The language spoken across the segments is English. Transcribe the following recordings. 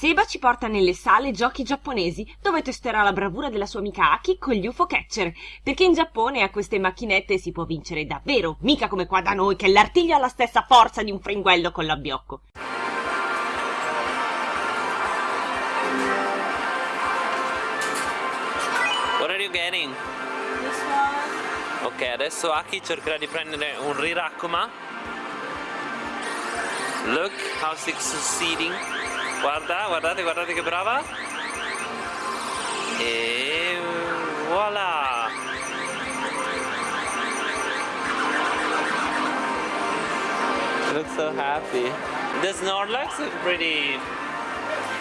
Seba ci porta nelle sale giochi giapponesi, dove testerà la bravura della sua amica Aki con gli UFO catcher, perché in Giappone a queste macchinette si può vincere davvero, mica come qua da noi che l'artiglio ha la stessa forza di un fringuello con l'abbiocco. What are you getting? Ok, adesso Aki cercherà di prendere un Rirakuma. Look how she's succeeding. Guarda, guardate, guardate che brava. E voilà. Looks so happy. The Snorlax is pretty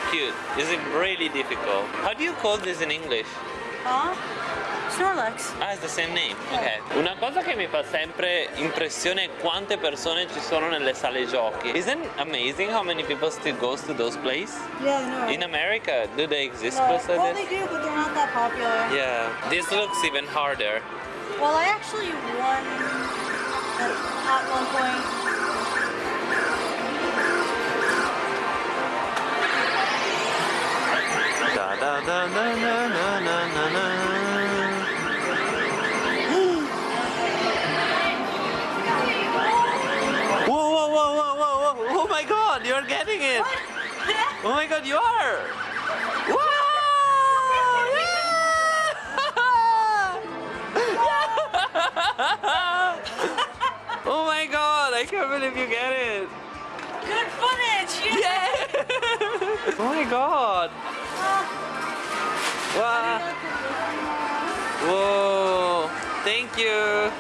cute. Is it really difficult? How do you call this in English? Huh? Snorlax. Ah, it's the same name. Ok. Una cosa che mi fa sempre impressione è quante persone ci sono nelle sale giochi. Isn't amazing how many people still goes to those places? Yeah, no. In America, do they exist No. places Well, like they do, but they're not that popular. Yeah. This looks even harder. Well, I actually won at, at one point. Da da da you're getting it! Oh my god, you are! Wow! Yeah! oh my god, I can't believe you get it! Good footage! Yes. Yeah! oh my god! Wow! Whoa! Thank you!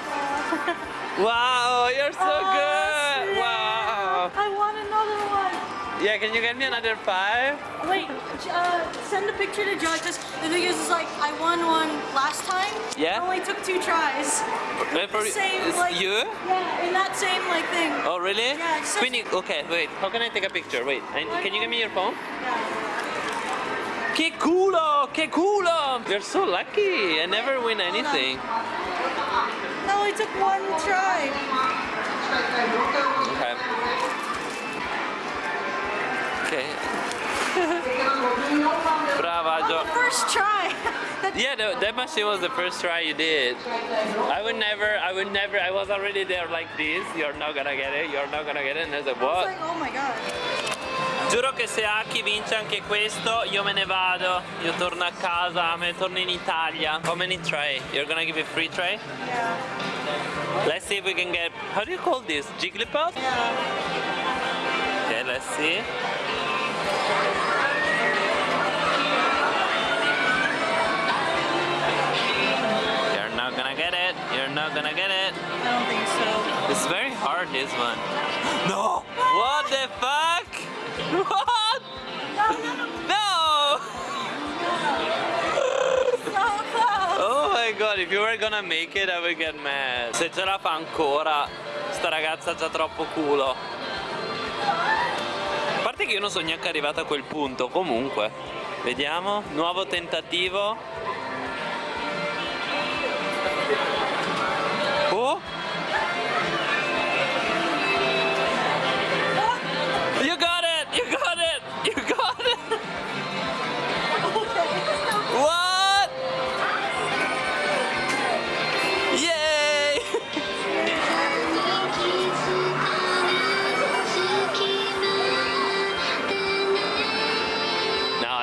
Wow, you're so good! Can you get me another five? Wait, uh, send a picture to because the thing is, is like I won one last time. Yeah? It only took two tries. Wait for Same, like- you? Yeah, in that same like thing. Oh really? Yeah, such- okay, wait. How can I take a picture? Wait, I, can you give me your phone? Yeah. Che culo! Che culo! You're so lucky. I never win anything. It only took one try. First try. Yeah, that, that machine was the first try you did. I would never, I would never, I was already there like this. You're not gonna get it, you're not gonna get it. And I said, I was what? like, oh my god. Giuro che se Aki vince anche questo, io me ne vado. Io torno a casa, me ne torno in Italia. How many try? You're gonna give me free try? Yeah. Let's see if we can get, how do you call this? Jigglypuff? Yeah. Okay, let's see. You're not gonna get it. I don't think so. It's very hard, this one. No! What the fuck? What? No, no, no. No! So close. Oh my god, if you were gonna make it, I would get mad. Se ce la fa ancora, sta ragazza ha già troppo culo. A parte che io non sono neanche arrivato a quel punto, comunque. Vediamo, nuovo tentativo.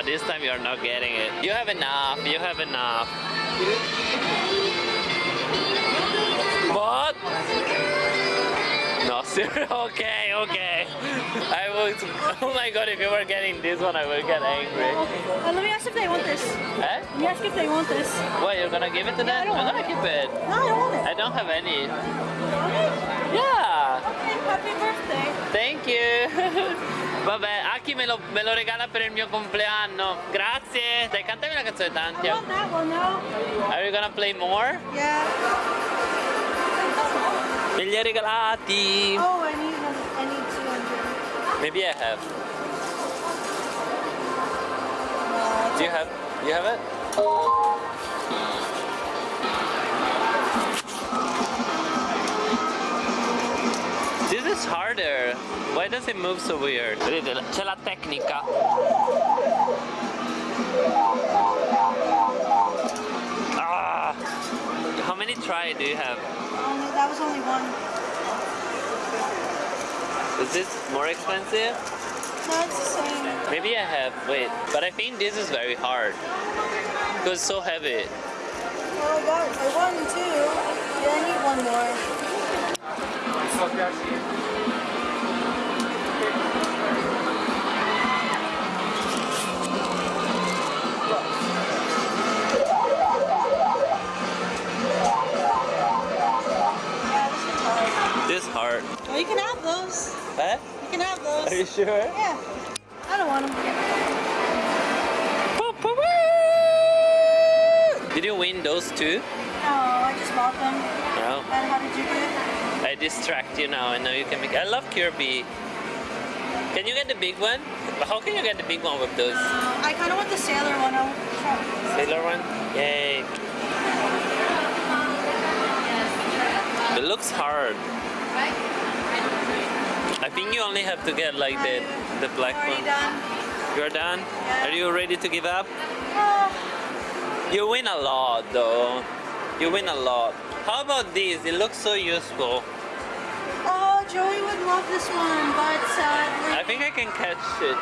This time you're not getting it. You have enough. You have enough. What? No, seriously? Okay, okay. I would. Oh my god, if you were getting this one, I would get angry. Uh, let me ask if they want this. Eh? Let me ask if they want this. What, you're gonna give it to Yeah, them? don't I'm gonna keep it. No, I don't want it. I don't have any. Want it? Yeah! Okay, happy birthday. Thank you! Vabbè, Aki me lo, me lo regala per il mio compleanno. Grazie! Dai, cantami una canzone I Tantia. want that one now. Are you gonna play more? Yeah. Me li hai regalati! Oh, I need. I need 200. Maybe I have. Uh, Do you have? You have it? is harder? Why does it move so weird? C'è la tecnica. Ah, how many try do you have? Only, that was only one. Is this more expensive? No, it's the same. Maybe I have, wait, but I think this is very hard. Because it's so heavy. Well, I got I won two, yeah, I need one more. This hard. Well, you can have those. What? You can have those. Are you sure? Yeah. I don't want them. Did you win those two? No, I just bought them. No. And how did you do distract you now. I know you can make. I love Kirby. Can you get the big one? How can you get the big one with those? I kind of want the sailor one. I'll try. Sailor one? Yay. It looks hard. I think you only have to get like the the black one. done. You're done? Are you ready to give up? Oh, You win a lot though. You win a lot. How about this? It looks so useful. Oh, Joey would love this one, but sadly. I think I can catch it.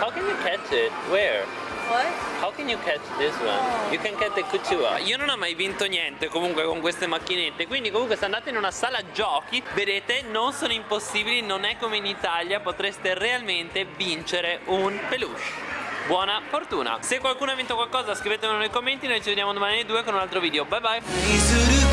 How can you catch it? Where? What? How can you catch this one? You can catch the Kuchua. Io non ho mai vinto niente comunque con queste macchinette, quindi comunque se andate in una sala giochi, vedete, non sono impossibili, non è come in Italia, potreste realmente vincere un peluche. Buona fortuna! Se qualcuno ha vinto qualcosa scrivetemelo nei commenti, noi ci vediamo domani alle 2 con un altro video. Bye bye!